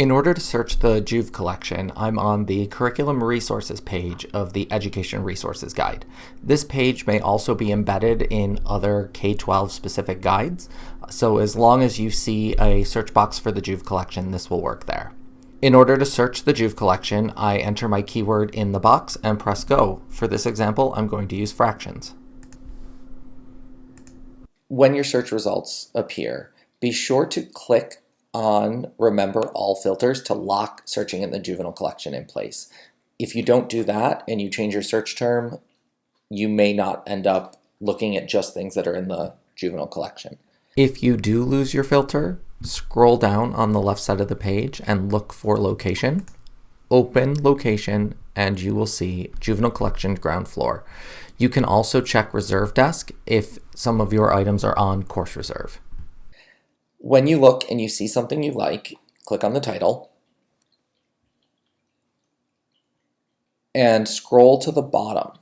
In order to search the Juve collection, I'm on the Curriculum Resources page of the Education Resources Guide. This page may also be embedded in other K-12 specific guides, so as long as you see a search box for the Juve collection, this will work there. In order to search the Juve collection, I enter my keyword in the box and press go. For this example, I'm going to use fractions. When your search results appear, be sure to click on remember all filters to lock searching in the juvenile collection in place. If you don't do that and you change your search term, you may not end up looking at just things that are in the juvenile collection. If you do lose your filter, scroll down on the left side of the page and look for location. Open location and you will see juvenile collection ground floor. You can also check reserve desk if some of your items are on course reserve. When you look and you see something you like, click on the title and scroll to the bottom.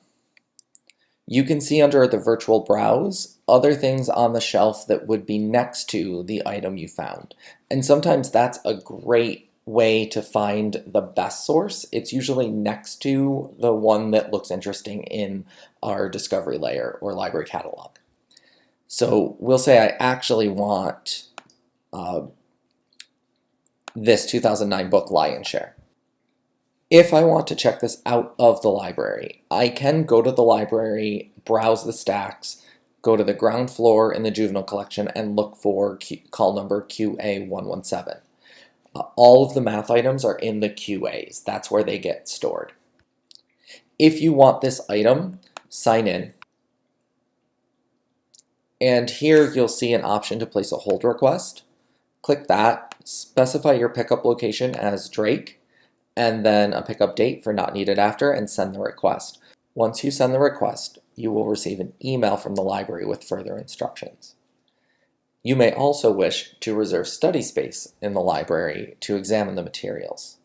You can see under the virtual browse other things on the shelf that would be next to the item you found. And sometimes that's a great way to find the best source. It's usually next to the one that looks interesting in our discovery layer or library catalog. So we'll say I actually want uh, this 2009 book Lion's Share. If I want to check this out of the library, I can go to the library, browse the stacks, go to the ground floor in the juvenile collection and look for Q call number QA117. Uh, all of the math items are in the QAs. That's where they get stored. If you want this item, sign in. And here you'll see an option to place a hold request. Click that, specify your pickup location as Drake, and then a pickup date for not needed after, and send the request. Once you send the request, you will receive an email from the library with further instructions. You may also wish to reserve study space in the library to examine the materials.